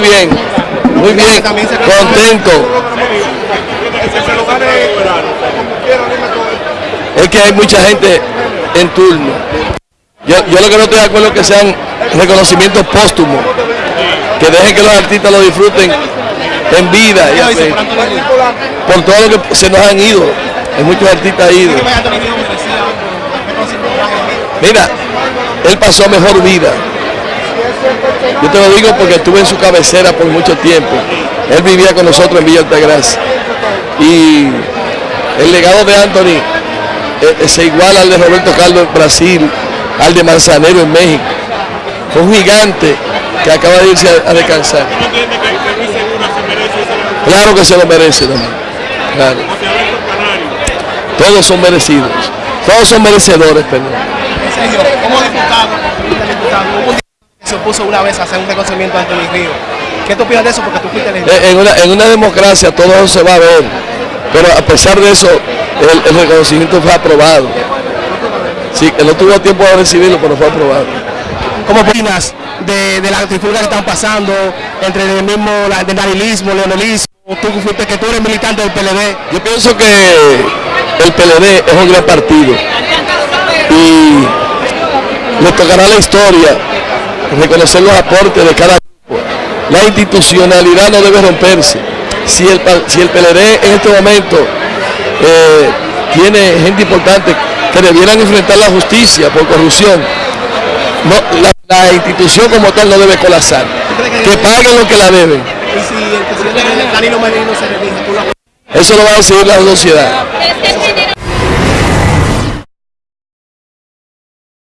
muy bien, muy bien, contento. Es que hay mucha gente en turno. Yo, yo lo que no estoy de acuerdo es que sean reconocimientos póstumos, que dejen que los artistas lo disfruten en vida, y por todo lo que se nos han ido, hay muchos artistas ido. Mira, él pasó mejor vida. Yo te lo digo porque estuve en su cabecera por mucho tiempo. Él vivía con nosotros en Villa Altagracia. Y el legado de Anthony eh, se iguala al de Roberto Carlos en Brasil, al de Manzanero en México. Fue un gigante que acaba de irse a, a descansar. Claro que se lo merece también. Claro. Todos son merecidos. Todos son merecedores, perdón. Diputado, hubo un diputado que se opuso una vez a hacer un reconocimiento ante Luis Río. ¿Qué tú opinas de eso? Porque tú fuiste elegido. En una, en una democracia todo eso se va a ver, pero a pesar de eso, el, el reconocimiento fue aprobado. Sí, que no tuvo tiempo de recibirlo, pero fue aprobado. ¿Cómo opinas de, de las trifulgas que están pasando entre el mismo la, del danilismo, leonelismo? Tú que fuiste que tú eres militante del PLD. Yo pienso que el PLD es un gran partido y le tocará a la historia reconocer los aportes de cada grupo. La institucionalidad no debe romperse. Si el, si el PLD en este momento eh, tiene gente importante que debieran enfrentar la justicia por corrupción, no, la, la institución como tal no debe colapsar. Que paguen lo que la deben. Y si el presidente Danilo Medina se reelige, tú lo Eso lo va a decidir la sociedad.